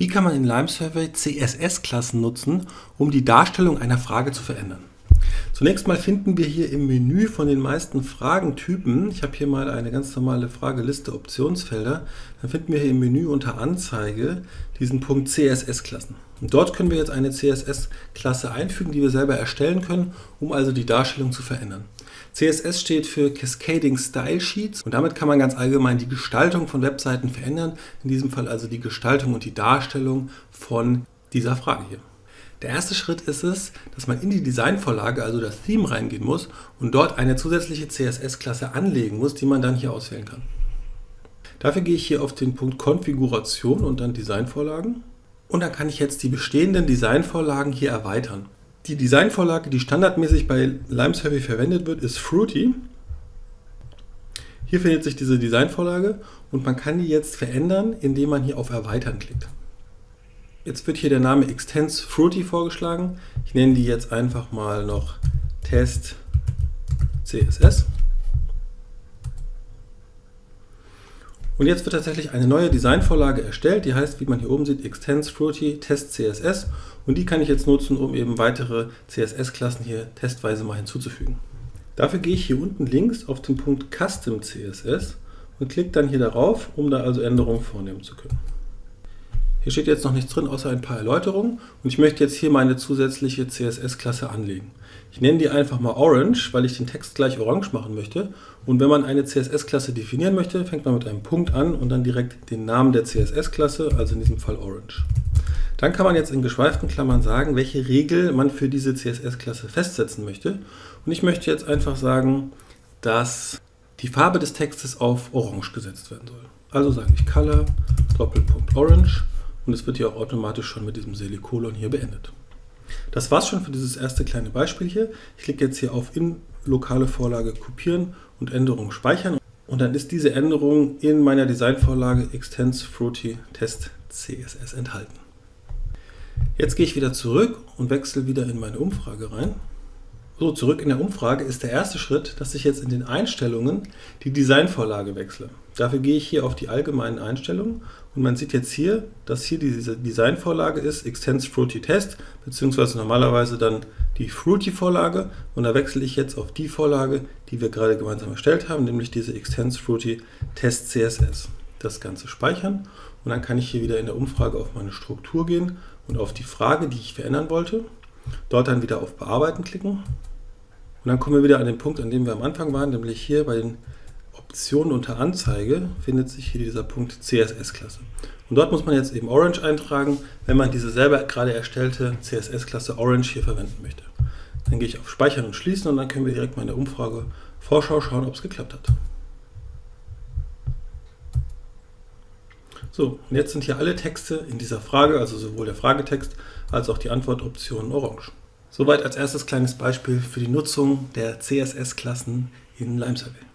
Wie kann man in Lime Survey CSS-Klassen nutzen, um die Darstellung einer Frage zu verändern? Zunächst mal finden wir hier im Menü von den meisten Fragentypen, ich habe hier mal eine ganz normale Frageliste Optionsfelder, dann finden wir hier im Menü unter Anzeige diesen Punkt CSS-Klassen. Und dort können wir jetzt eine CSS-Klasse einfügen, die wir selber erstellen können, um also die Darstellung zu verändern. CSS steht für Cascading Style Sheets und damit kann man ganz allgemein die Gestaltung von Webseiten verändern, in diesem Fall also die Gestaltung und die Darstellung von dieser Frage hier. Der erste Schritt ist es, dass man in die Designvorlage, also das Theme, reingehen muss und dort eine zusätzliche CSS-Klasse anlegen muss, die man dann hier auswählen kann. Dafür gehe ich hier auf den Punkt Konfiguration und dann Designvorlagen. Und dann kann ich jetzt die bestehenden Designvorlagen hier erweitern. Die Designvorlage, die standardmäßig bei Limesurvey verwendet wird, ist Fruity. Hier findet sich diese Designvorlage und man kann die jetzt verändern, indem man hier auf Erweitern klickt. Jetzt wird hier der Name Extends Fruity vorgeschlagen. Ich nenne die jetzt einfach mal noch Test CSS. Und jetzt wird tatsächlich eine neue Designvorlage erstellt, die heißt, wie man hier oben sieht, Extends Fruity Test CSS. Und die kann ich jetzt nutzen, um eben weitere CSS-Klassen hier testweise mal hinzuzufügen. Dafür gehe ich hier unten links auf den Punkt Custom CSS und klicke dann hier darauf, um da also Änderungen vornehmen zu können. Hier steht jetzt noch nichts drin, außer ein paar Erläuterungen und ich möchte jetzt hier meine zusätzliche CSS-Klasse anlegen. Ich nenne die einfach mal Orange, weil ich den Text gleich orange machen möchte. Und wenn man eine CSS-Klasse definieren möchte, fängt man mit einem Punkt an und dann direkt den Namen der CSS-Klasse, also in diesem Fall Orange. Dann kann man jetzt in geschweiften Klammern sagen, welche Regel man für diese CSS-Klasse festsetzen möchte. Und ich möchte jetzt einfach sagen, dass die Farbe des Textes auf Orange gesetzt werden soll. Also sage ich Color, Doppelpunkt Orange und es wird hier auch automatisch schon mit diesem Semikolon hier beendet. Das war's schon für dieses erste kleine Beispiel hier. Ich klicke jetzt hier auf in lokale Vorlage kopieren und Änderungen speichern und dann ist diese Änderung in meiner Designvorlage Extends Fruity Test CSS enthalten. Jetzt gehe ich wieder zurück und wechsle wieder in meine Umfrage rein. So, zurück in der Umfrage ist der erste Schritt, dass ich jetzt in den Einstellungen die Designvorlage wechsle. Dafür gehe ich hier auf die allgemeinen Einstellungen und man sieht jetzt hier, dass hier diese Designvorlage ist, Extends Fruity Test, beziehungsweise normalerweise dann die Fruity-Vorlage und da wechsle ich jetzt auf die Vorlage, die wir gerade gemeinsam erstellt haben, nämlich diese Extends Fruity Test CSS. Das Ganze speichern und dann kann ich hier wieder in der Umfrage auf meine Struktur gehen und auf die Frage, die ich verändern wollte, dort dann wieder auf Bearbeiten klicken und dann kommen wir wieder an den Punkt, an dem wir am Anfang waren, nämlich hier bei den Optionen unter Anzeige findet sich hier dieser Punkt CSS-Klasse. Und dort muss man jetzt eben Orange eintragen, wenn man diese selber gerade erstellte CSS-Klasse Orange hier verwenden möchte. Dann gehe ich auf Speichern und Schließen und dann können wir direkt mal in der Umfrage Vorschau schauen, ob es geklappt hat. So, und jetzt sind hier alle Texte in dieser Frage, also sowohl der Fragetext als auch die Antwortoptionen orange. Soweit als erstes kleines Beispiel für die Nutzung der CSS-Klassen in LimeSurvey.